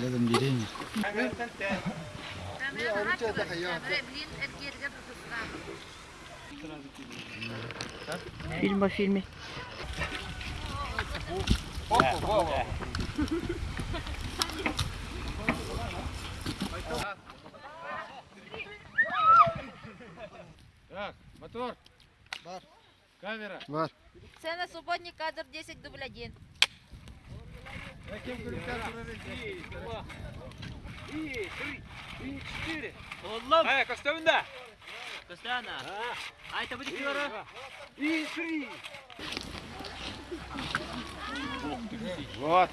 لازم جيرين فيلم فيلمي Так. İşte baran da. Bize bak bak. Ol diye kaçıyor bu para dur. Dedim gireyim. Hemen sen de. Filma filmi. Hop hop hop. Так, мотор. Бар. Камера. Var. Сцена субботний кадр 10 дубль 1. Oğlum. Ай, Костовинда. Kostana. Ay tabi dikiyorum. Вот.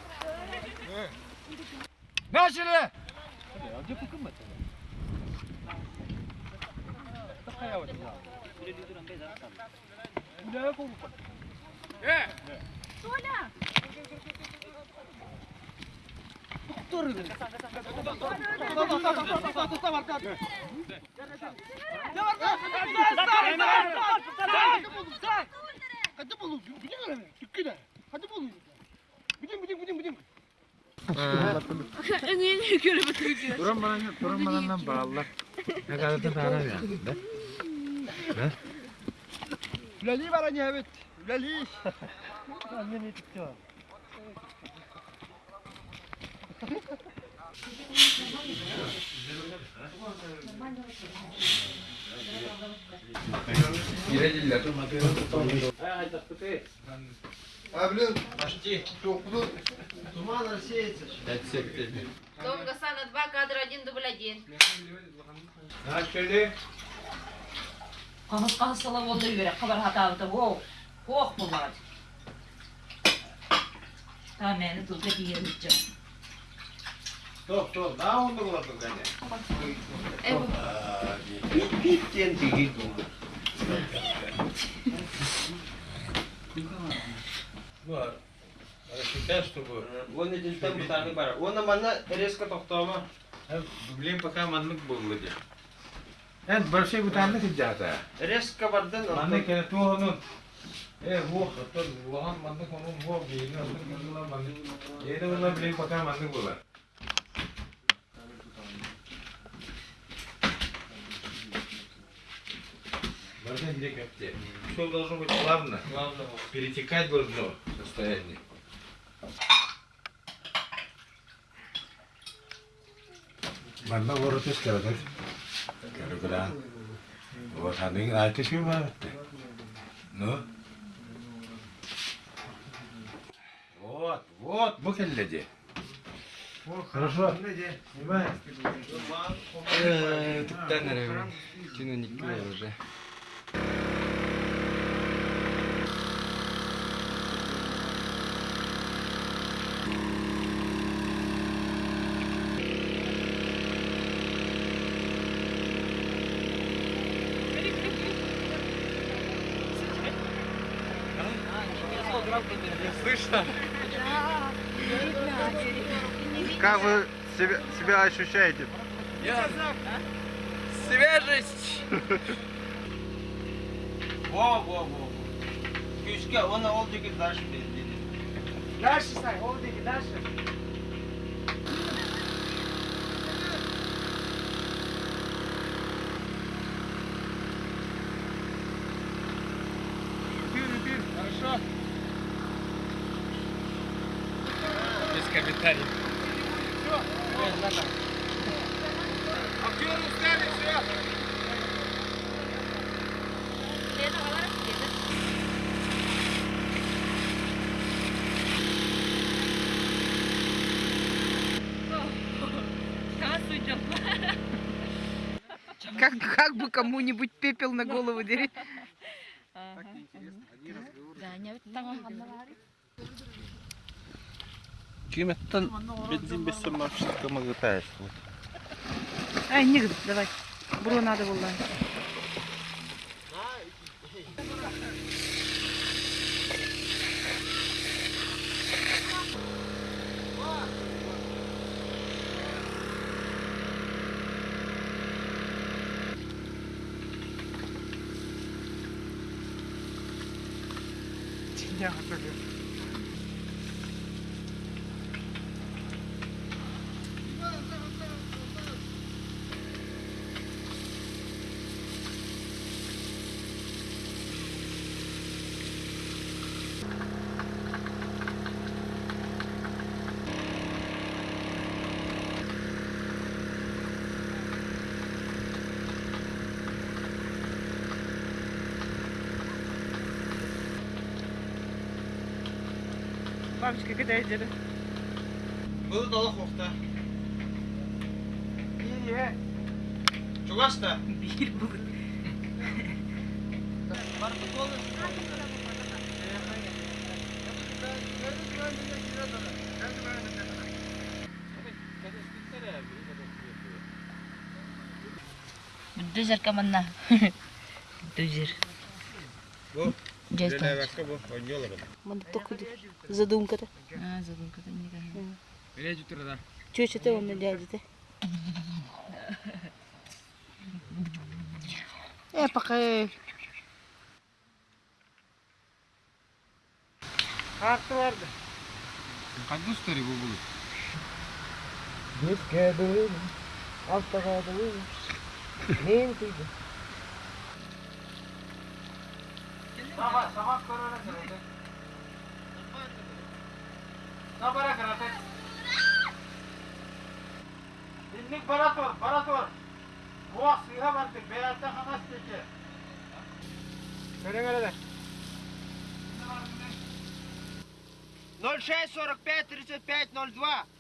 Duran bana, duran bana bağlı. Ne kadar da zarar yani. Lali var hani evet. Lali. Abi çok bu duman рассеется. Дом Гасана 2, кадр 1, дубль 1. Начали. қағазға салып ондай береді қабарға табытып оқ болады та мені тұлға тигеніп тоқ тоқ да онда болады кәне биттен тиген бар. Рассчитай, чтобы... Он не дельтем, потому что он резко. Э, блин, пока. Вроде. Это большой бутанны тут жата. Резко бардын. Маннык кene ту onun. Э, во, то лохан маннык onun во, бейни onun bunlar manныk. Yedi bunlar блин, пока маннык была. Можно где копте. Все должно быть плавно. Перетекать должно состояние. Manna vuorot iskeletet. Niin äiti hyvä, että. No. Вот, вот, мукелледи. Хорошо. Снимай. Тіптен, наверное. Кино не уже. Слышно? Как вы себя, себя ощущаете? Свежесть! Во, во, во. Күшке, оны ол деген дальше dedi. Дальше, Сай, oldu дальше. Хорошо. Без комментариев. Как, как бы кому-нибудь пепел на голову дери километртен ну, ну, ну, бензин бессем машинка магытаешь. Ай, негде, давай. Бро надо было. Yeah, I forget. Бабочка, кидай деді. Бұл дала қоқта. Бие. Чугаста. Бир бұл. Барып болды. Düzer kamanna. Действовать. Манда только задумка-то. А, задумка-то не такая. Чего что-то он надядет-то? Э, пока... Харту варды. Қанды ұстары бұл бұл? Беске дойым, Автора дойым, мен күйді. Sabah, sabah korona kırıldı. Sabah kırıldı. Dinlik barator, barator. Bu aslığa vardı. Beyazda hamas dedi. Söyle nerede? 06 45 35 02.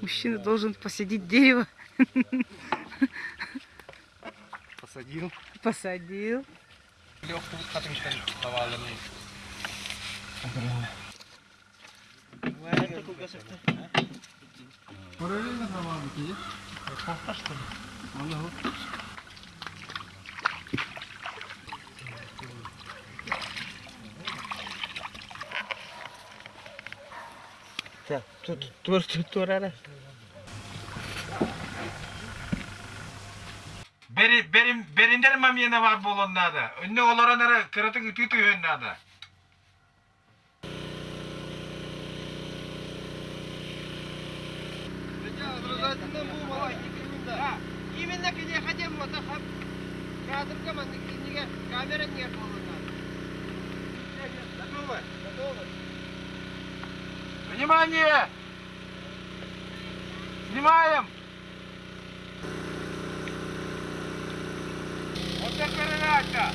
Мужчина должен посадить дерево. Посадил. Посадил. Легкую катышкой давали. Параллельно давали, где? Кофта, что ли? Ага. Так, тут, тут, тут, тут, Beri, benim, berinden mam yine var bu olanlarda. Önüne olanlara kıratın ütü ütü önlerde. Образательно бұл бала екеуінде. Именно кеде хотим вот хап. Кадрга ман неге камера не қолына. Готовы? Готовы. Внимание! Снимаем! Вот так передача!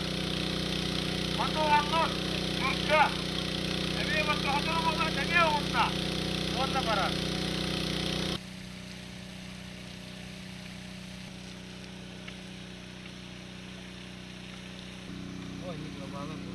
Потом аннос, турка! Эми вот готовы была, не онна! Онна пора. Askeri